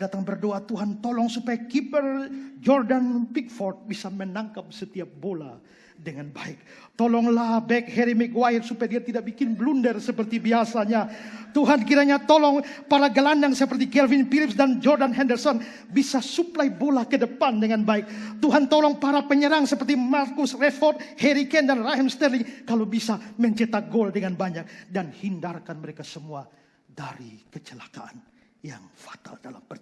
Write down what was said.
Datang berdoa Tuhan tolong supaya kiper Jordan Pickford bisa menangkap setiap bola dengan baik. Tolonglah back Harry Maguire supaya dia tidak bikin blunder seperti biasanya. Tuhan kiranya tolong para gelandang seperti Kelvin Phillips dan Jordan Henderson bisa suplai bola ke depan dengan baik. Tuhan tolong para penyerang seperti Marcus Rashford, Harry Kane dan Raheem Sterling kalau bisa mencetak gol dengan banyak dan hindarkan mereka semua dari kecelakaan yang fatal dalam perjalanan.